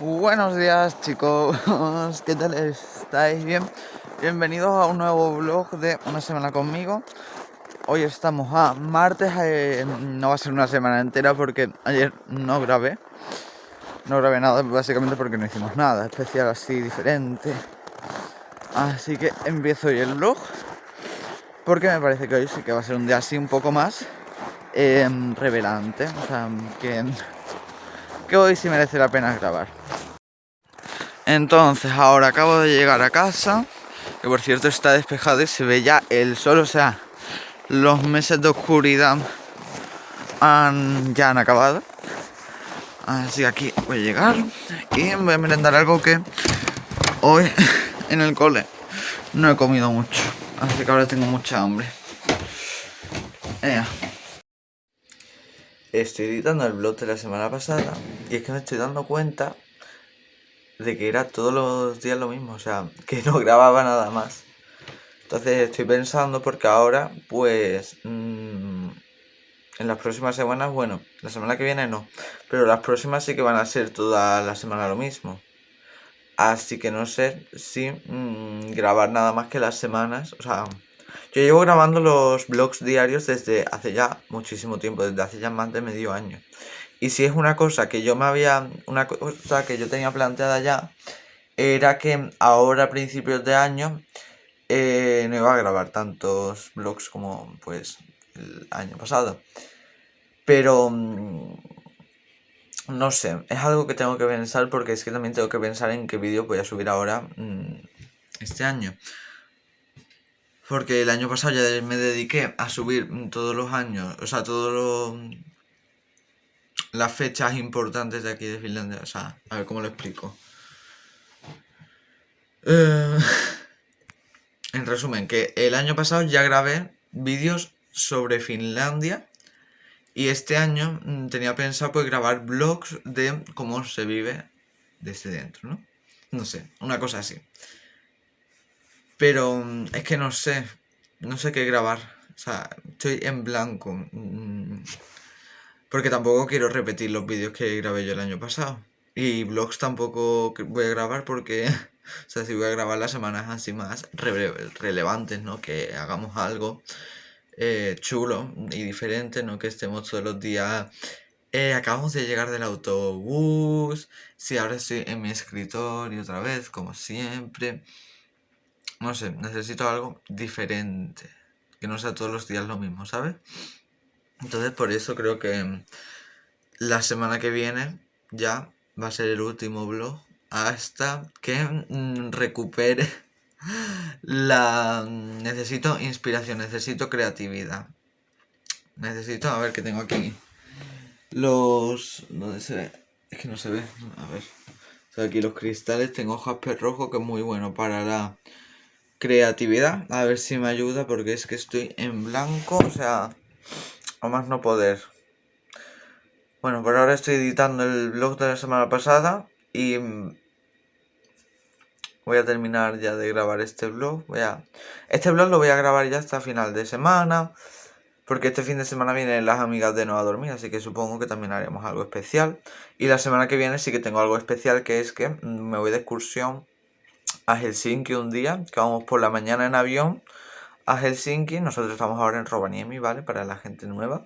Buenos días chicos, ¿qué tal estáis? Bien, bienvenidos a un nuevo vlog de una semana conmigo. Hoy estamos a martes, eh, no va a ser una semana entera porque ayer no grabé. No grabé nada básicamente porque no hicimos nada especial así diferente. Así que empiezo hoy el vlog porque me parece que hoy sí que va a ser un día así un poco más eh, revelante. O sea, que que hoy sí merece la pena grabar. Entonces, ahora acabo de llegar a casa, que por cierto está despejado y se ve ya el sol, o sea, los meses de oscuridad han, ya han acabado. Así que aquí voy a llegar y voy a merendar algo que hoy en el cole no he comido mucho. Así que ahora tengo mucha hambre estoy editando el blog de la semana pasada y es que me estoy dando cuenta de que era todos los días lo mismo, o sea, que no grababa nada más. Entonces estoy pensando porque ahora, pues, mmm, en las próximas semanas, bueno, la semana que viene no, pero las próximas sí que van a ser toda la semana lo mismo. Así que no sé si mmm, grabar nada más que las semanas, o sea, yo llevo grabando los vlogs diarios desde hace ya muchísimo tiempo, desde hace ya más de medio año. Y si es una cosa que yo me había, una cosa que yo tenía planteada ya, era que ahora a principios de año eh, no iba a grabar tantos vlogs como pues el año pasado. Pero mm, no sé, es algo que tengo que pensar porque es que también tengo que pensar en qué vídeo voy a subir ahora mm, este año. Porque el año pasado ya me dediqué a subir todos los años, o sea, todas las fechas importantes de aquí de Finlandia. O sea, a ver cómo lo explico. Eh, en resumen, que el año pasado ya grabé vídeos sobre Finlandia. Y este año mm, tenía pensado pues grabar vlogs de cómo se vive desde dentro, ¿no? No sé, una cosa así. Pero mm, es que no sé, no sé qué grabar. O sea, estoy en blanco. Mm, porque tampoco quiero repetir los vídeos que grabé yo el año pasado. Y vlogs tampoco voy a grabar porque, o sea, si voy a grabar las semanas así más relevantes, ¿no? Que hagamos algo eh, chulo y diferente, ¿no? Que estemos todos los días... Eh, acabamos de llegar del autobús. Sí, ahora estoy en mi escritorio otra vez, como siempre. No sé, necesito algo diferente. Que no sea todos los días lo mismo, ¿sabes? Entonces por eso creo que la semana que viene ya va a ser el último vlog hasta que mm, recupere la... Necesito inspiración, necesito creatividad. Necesito, a ver, que tengo aquí los... ¿Dónde se ve? Es que no se ve, a ver. aquí los cristales, tengo jasper rojo que es muy bueno para la creatividad. A ver si me ayuda porque es que estoy en blanco, o sea, a más no poder. Bueno, por ahora estoy editando el vlog de la semana pasada y voy a terminar ya de grabar este vlog. Voy a... Este vlog lo voy a grabar ya hasta final de semana. Porque este fin de semana vienen las amigas de No a Dormir, así que supongo que también haremos algo especial. Y la semana que viene sí que tengo algo especial, que es que me voy de excursión a Helsinki un día, que vamos por la mañana en avión a Helsinki. Nosotros estamos ahora en Rovaniemi, ¿vale? Para la gente nueva.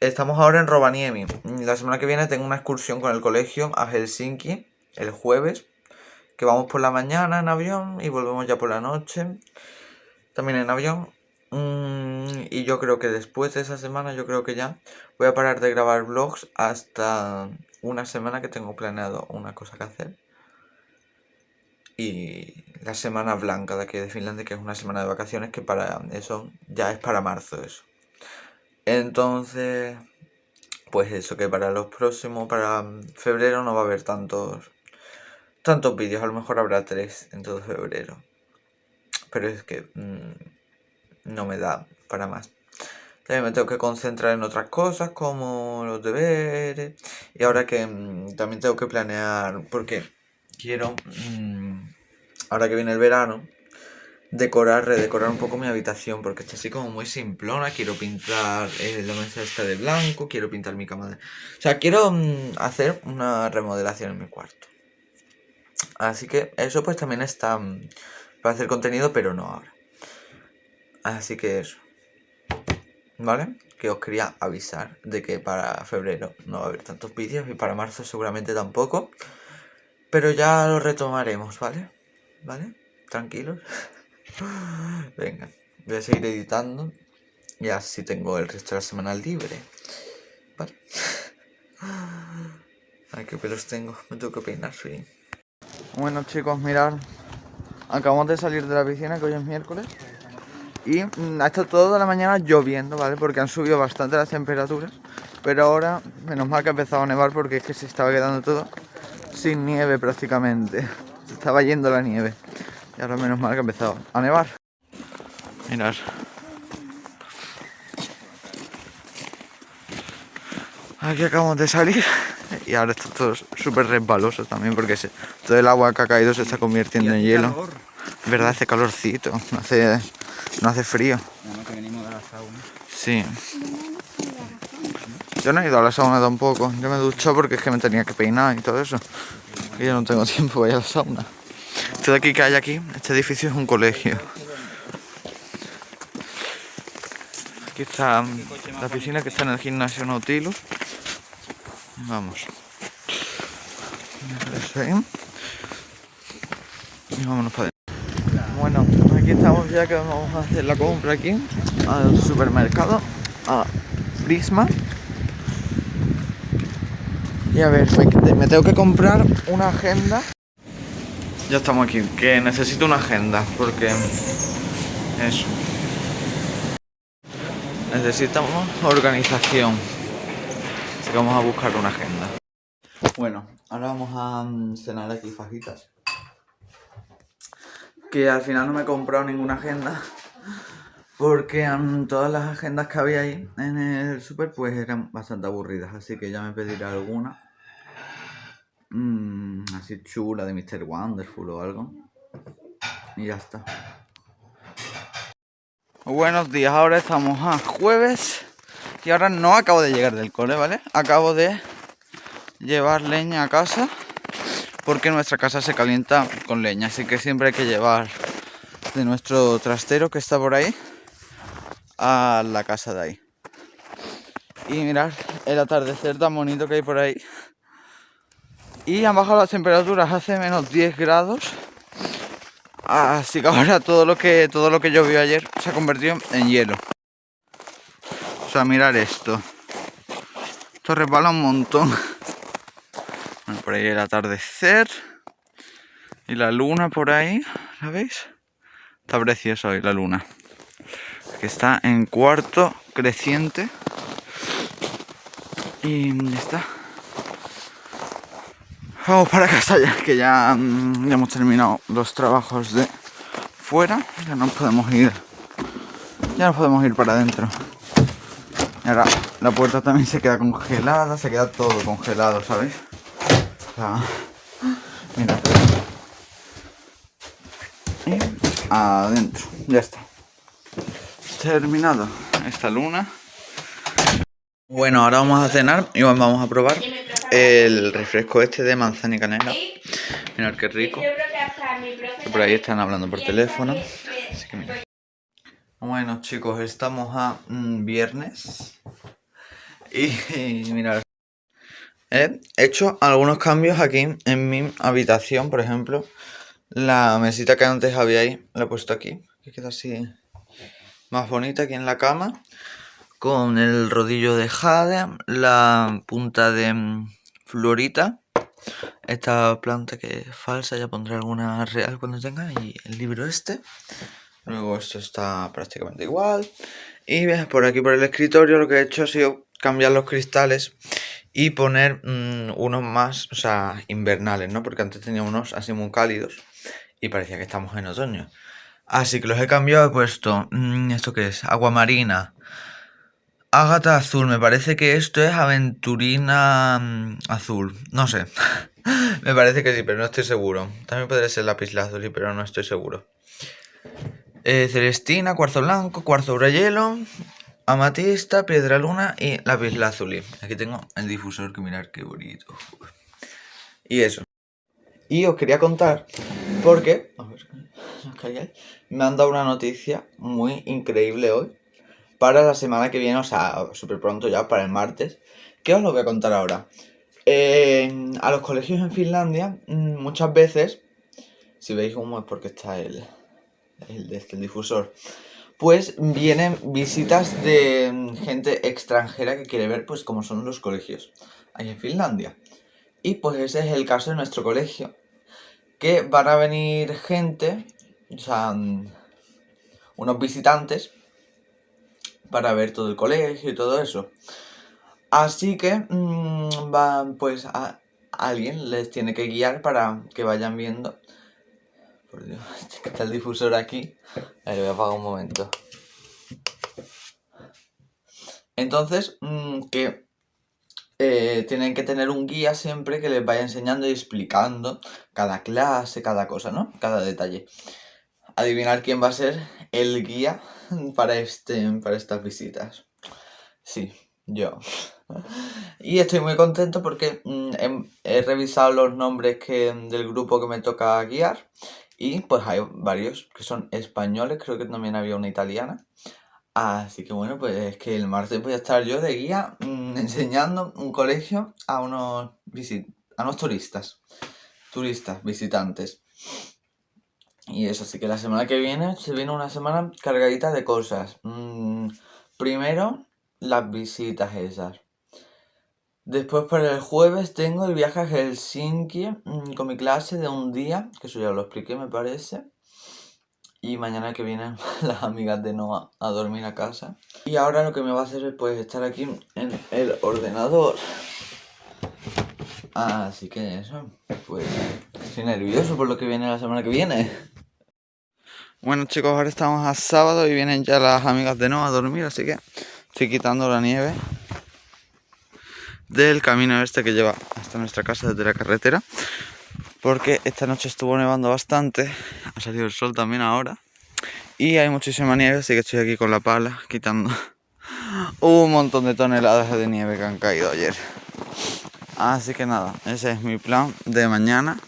Estamos ahora en Rovaniemi. La semana que viene tengo una excursión con el colegio a Helsinki, el jueves. Que vamos por la mañana en avión y volvemos ya por la noche. También en avión. Mm, y yo creo que después de esa semana, yo creo que ya voy a parar de grabar vlogs hasta una semana que tengo planeado una cosa que hacer y la semana blanca de aquí de Finlandia, que es una semana de vacaciones, que para eso ya es para marzo eso. Entonces, pues eso, que para los próximos, para febrero no va a haber tantos, tantos vídeos, a lo mejor habrá tres en todo febrero. Pero es que mm, no me da para más. También me tengo que concentrar en otras cosas como los deberes. Y ahora que mm, también tengo que planear, porque quiero, mm, ahora que viene el verano, decorar, redecorar un poco mi habitación porque está así como muy simplona. Quiero pintar la mesa esta de blanco, quiero pintar mi cama de... O sea, quiero mm, hacer una remodelación en mi cuarto. Así que eso pues también está mm, para hacer contenido, pero no ahora. Así que eso. ¿Vale? Que os quería avisar de que para febrero no va a haber tantos vídeos y para marzo seguramente tampoco. Pero ya lo retomaremos, ¿vale? ¿Vale? Tranquilos. Venga, voy a seguir editando. Y así tengo el resto de la semana libre. Vale. Ay, qué pelos tengo. Me tengo que peinar, sí. Bueno, chicos, mirad. Acabamos de salir de la piscina, que hoy es miércoles. Y mm, ha estado toda la mañana lloviendo, ¿vale? Porque han subido bastante las temperaturas. Pero ahora, menos mal que ha empezado a nevar porque es que se estaba quedando todo sin nieve prácticamente. Se estaba yendo la nieve. Y ahora menos mal que ha empezado a nevar. Mirad. Aquí acabamos de salir y ahora está todo súper resbaloso también porque todo el agua que ha caído se está convirtiendo en hielo. verdad, hace calorcito, no hace, no hace frío. Sí. Yo no he ido a la sauna tampoco, yo me ducho porque es que me tenía que peinar y todo eso. Y yo no tengo tiempo para ir a la sauna. Esto de aquí que hay aquí, este edificio es un colegio. Aquí está la piscina que está en el gimnasio Nautilus. Vamos. Y vámonos para adentro. Bueno, aquí estamos ya que vamos a hacer la compra aquí al supermercado, a Prisma. Y a ver, me tengo que comprar una agenda. Ya estamos aquí, que necesito una agenda porque eso. Necesitamos organización. Así que vamos a buscar una agenda. Bueno, ahora vamos a mm, cenar aquí fajitas. Que al final no me he comprado ninguna agenda. Porque mm, todas las agendas que había ahí en el super pues eran bastante aburridas. Así que ya me pediré alguna. Mmm, así chula de Mr. Wonderful o algo. Y ya está. Buenos días, ahora estamos a jueves. Y ahora no acabo de llegar del cole, ¿vale? Acabo de llevar leña a casa porque nuestra casa se calienta con leña, así que siempre hay que llevar de nuestro trastero que está por ahí a la casa de ahí. Y mirar el atardecer tan bonito que hay por ahí. Y han bajado las temperaturas hace menos 10 grados. Así que ahora todo lo que todo lo que llovió ayer se ha convertido en hielo. O sea, mirar esto. Esto resbala un montón por ahí el atardecer. Y la luna por ahí, ¿la veis? Está preciosa hoy la luna. Que está en cuarto creciente. Y está. Vamos para casa ya, que ya, mm, ya hemos terminado los trabajos de fuera. Ya no podemos ir. Ya no podemos ir para adentro. Y ahora la puerta también se queda congelada, se queda todo congelado, ¿sabéis? Mira. Y adentro. Ya está. Terminado esta luna. Bueno, ahora vamos a cenar y vamos a probar el refresco este de manzana y canela. Mirad qué rico. Por ahí están hablando por teléfono. Así que mira. Bueno chicos, estamos a mm, viernes. Y, y mirad, He hecho algunos cambios aquí en mi habitación, por ejemplo. La mesita que antes había ahí, la he puesto aquí. Que queda así más bonita aquí en la cama. Con el rodillo de jade, la punta de mm, florita. Esta planta que es falsa, ya pondré alguna real cuando tenga. Y el libro este. Luego esto está prácticamente igual. Y por aquí por el escritorio lo que he hecho ha sido cambiar los cristales y poner mm, unos más, o sea, invernales, ¿no? Porque antes tenía unos así muy cálidos y parecía que estamos en otoño. Así que los he cambiado, he puesto, mm, ¿esto qué es? Agua marina, ágata azul, me parece que esto es aventurina mm, azul, no sé. me parece que sí, pero no estoy seguro. También podría ser lápiz lazuli, pero no estoy seguro. eh, celestina, cuarzo blanco, cuarzo hielo, amatista, piedra luna y lápiz lazuli. Aquí tengo el difusor que mirar qué bonito. Y eso. Y os quería contar porque a ver, me han dado una noticia muy increíble hoy para la semana que viene, o sea, súper pronto ya, para el martes. ¿Qué os lo voy a contar ahora? A los colegios en Finlandia, mm, muchas veces, si veis humo es porque está el, el, este, el difusor, pues vienen visitas de mm, gente extranjera que quiere ver pues cómo son los colegios ahí en Finlandia. Y pues ese es el caso de nuestro colegio, que van a venir gente, o sea, mm, unos visitantes, para ver todo el colegio y todo eso. Así que, mmm, va, pues a, alguien les tiene que guiar para que vayan viendo por Dios, está el difusor aquí. A ver, voy a apagar un momento. Entonces, mm, que eh, tienen que tener un guía siempre que les vaya enseñando y explicando cada clase, cada cosa, ¿no? Cada detalle. Adivinar quién va a ser el guía para, este, para estas visitas. Sí, yo. Y estoy muy contento porque mm, he, revisado los nombres que, del grupo que me toca guiar y pues hay varios que son españoles, creo que también había una italiana. Así que bueno, pues es que el martes voy a estar yo de guía mmm, enseñando un colegio a unos, a unos turistas. Turistas, visitantes. Y eso, así que la semana que viene se viene una semana cargadita de cosas. Mmm, primero, las visitas esas. Después para el jueves tengo el viaje a Helsinki mm, con mi clase de un día, que eso ya lo expliqué me parece. Y mañana que vienen las amigas de Noah a dormir a casa. Y ahora lo que me va a hacer es pues estar aquí en el ordenador. Así que eso, pues estoy nervioso por lo que viene la semana que viene. Bueno chicos, ahora estamos a sábado y vienen ya las amigas de Noah a dormir, así que estoy quitando la nieve del camino este que lleva hasta nuestra casa desde la carretera porque esta noche estuvo nevando bastante ha salido el sol también ahora y hay muchísima nieve así que estoy aquí con la pala quitando un montón de toneladas de nieve que han caído ayer. Así que nada ese es mi plan de mañana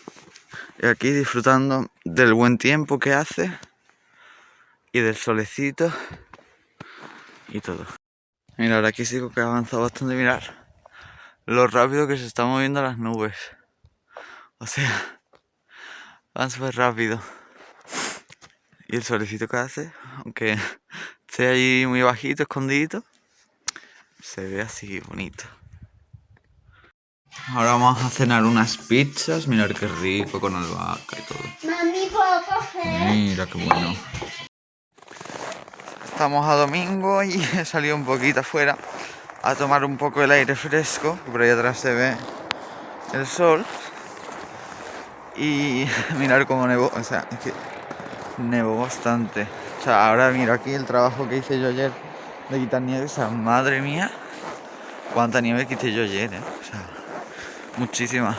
y aquí disfrutando del buen tiempo que hace y del solecito y todo Mira, aquí sigo que ha avanzado bastante, mirar lo rápido que se están moviendo las nubes. O sea, van súper rápido. Y el solecito que hace, aunque esté ahí muy bajito, escondido, se ve así bonito. Ahora vamos a cenar unas pizzas, mirar qué rico con albahaca y todo. Mami, ¿puedo coger? Mira qué bueno. Estamos a domingo y he salido un poquito afuera a tomar un poco el aire fresco, por ahí atrás se ve el sol. Y mirar cómo nevó, o sea, es que nevó bastante. O sea, ahora miro aquí el trabajo que hice yo ayer de quitar nieve, o sea, madre mía, cuánta nieve quité yo ayer, ¿eh? O sea, muchísima.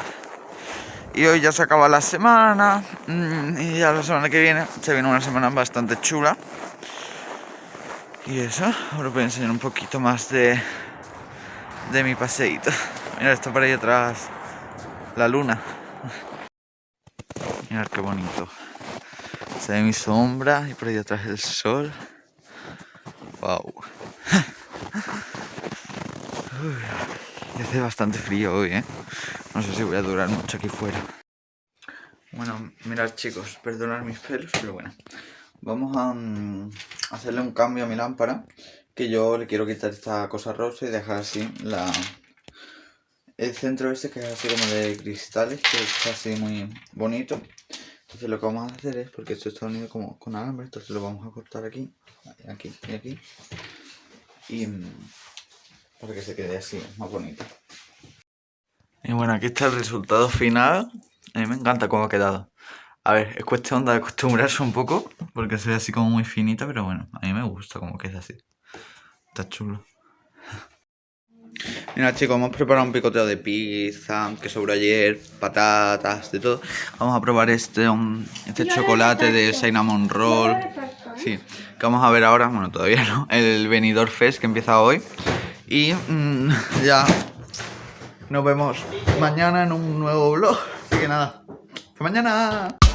Y hoy ya se acaba la semana, mm, y ya la semana que viene se viene una semana bastante chula. Y eso, ahora voy a enseñar un poquito más de de mi paseíto. Mira, está por ahí atrás la luna. Mirad qué bonito. Se ve mi sombra y por ahí atrás el sol. Wow. hace bastante frío hoy, ¿eh? No sé si voy a durar mucho aquí fuera. Bueno, mirad chicos, perdonad mis pelos, pero bueno. Vamos a mm, hacerle un cambio a mi lámpara que yo le quiero quitar esta cosa rosa y dejar así la el centro este que es así como de cristales que es así muy bonito. Entonces lo que vamos a hacer es porque esto está unido como con alambre entonces lo vamos a cortar aquí aquí y aquí y mm, para que se quede así más bonito. Y bueno aquí está el resultado final. A mí me encanta cómo ha quedado a ver, es cuestión de acostumbrarse un poco porque se ve así como muy finito pero bueno, a mí me gusta como queda así Está chulo. Mira chicos, hemos preparado un picoteo de pizza, que sobró ayer, patatas, de todo. Vamos a probar este, este chocolate de cinnamon roll. Sí, que vamos a ver ahora, bueno, todavía no, el Venidor Fest que empieza hoy. Y mm, ya nos vemos mañana en un nuevo vlog. Así que nada, hasta mañana.